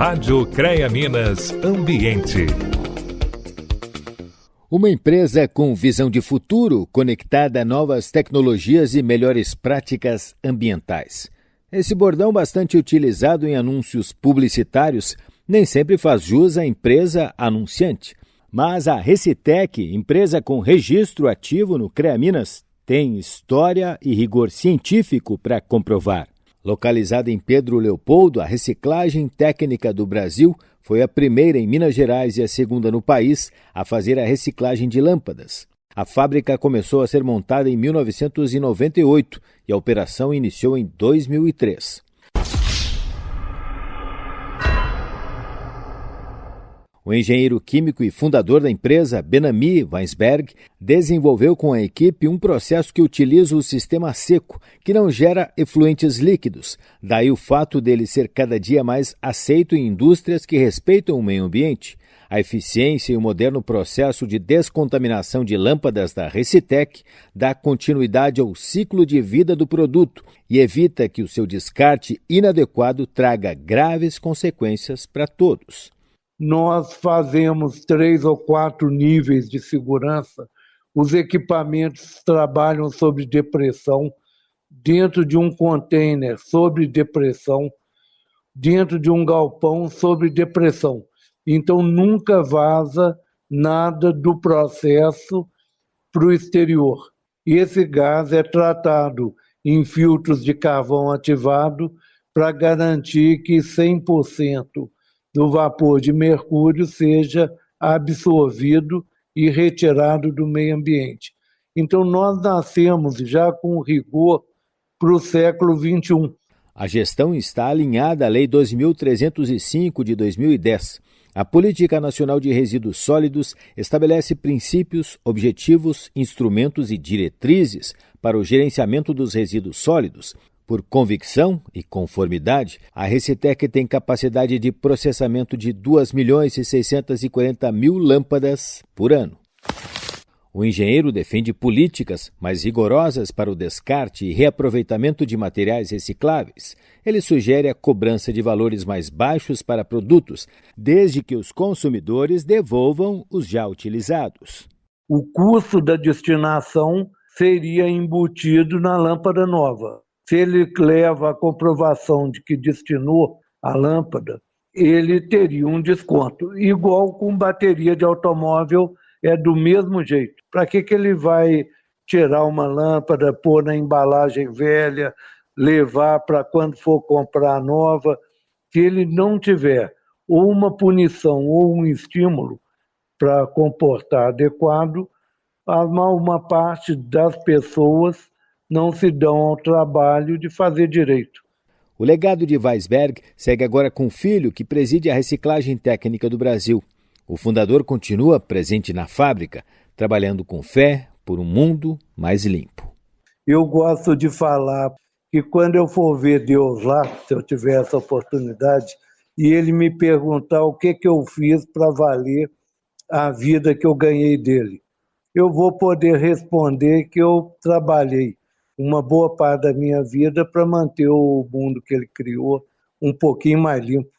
Rádio CREA Minas Ambiente. Uma empresa com visão de futuro conectada a novas tecnologias e melhores práticas ambientais. Esse bordão, bastante utilizado em anúncios publicitários, nem sempre faz jus à empresa anunciante. Mas a Recitec, empresa com registro ativo no CREA Minas, tem história e rigor científico para comprovar. Localizada em Pedro Leopoldo, a reciclagem técnica do Brasil foi a primeira em Minas Gerais e a segunda no país a fazer a reciclagem de lâmpadas. A fábrica começou a ser montada em 1998 e a operação iniciou em 2003. O engenheiro químico e fundador da empresa, Benami Weinsberg, desenvolveu com a equipe um processo que utiliza o sistema seco, que não gera efluentes líquidos. Daí o fato dele ser cada dia mais aceito em indústrias que respeitam o meio ambiente. A eficiência e o moderno processo de descontaminação de lâmpadas da Recitec dá continuidade ao ciclo de vida do produto e evita que o seu descarte inadequado traga graves consequências para todos nós fazemos três ou quatro níveis de segurança. Os equipamentos trabalham sobre depressão, dentro de um container sobre depressão, dentro de um galpão sobre depressão. Então nunca vaza nada do processo para o exterior. E esse gás é tratado em filtros de carvão ativado para garantir que 100% do vapor de mercúrio seja absorvido e retirado do meio ambiente. Então, nós nascemos já com rigor para o século XXI. A gestão está alinhada à Lei 2.305 de 2010. A Política Nacional de Resíduos Sólidos estabelece princípios, objetivos, instrumentos e diretrizes para o gerenciamento dos resíduos sólidos, por convicção e conformidade, a Recitec tem capacidade de processamento de 2 milhões e 640 mil lâmpadas por ano. O engenheiro defende políticas mais rigorosas para o descarte e reaproveitamento de materiais recicláveis. Ele sugere a cobrança de valores mais baixos para produtos, desde que os consumidores devolvam os já utilizados. O custo da destinação seria embutido na lâmpada nova se ele leva a comprovação de que destinou a lâmpada, ele teria um desconto. Igual com bateria de automóvel, é do mesmo jeito. Para que, que ele vai tirar uma lâmpada, pôr na embalagem velha, levar para quando for comprar nova? Se ele não tiver ou uma punição ou um estímulo para comportar adequado, uma parte das pessoas não se dão ao trabalho de fazer direito. O legado de Weisberg segue agora com o filho que preside a reciclagem técnica do Brasil. O fundador continua presente na fábrica, trabalhando com fé por um mundo mais limpo. Eu gosto de falar que quando eu for ver Deus lá, se eu tiver essa oportunidade, e ele me perguntar o que, que eu fiz para valer a vida que eu ganhei dele, eu vou poder responder que eu trabalhei uma boa parte da minha vida para manter o mundo que ele criou um pouquinho mais limpo.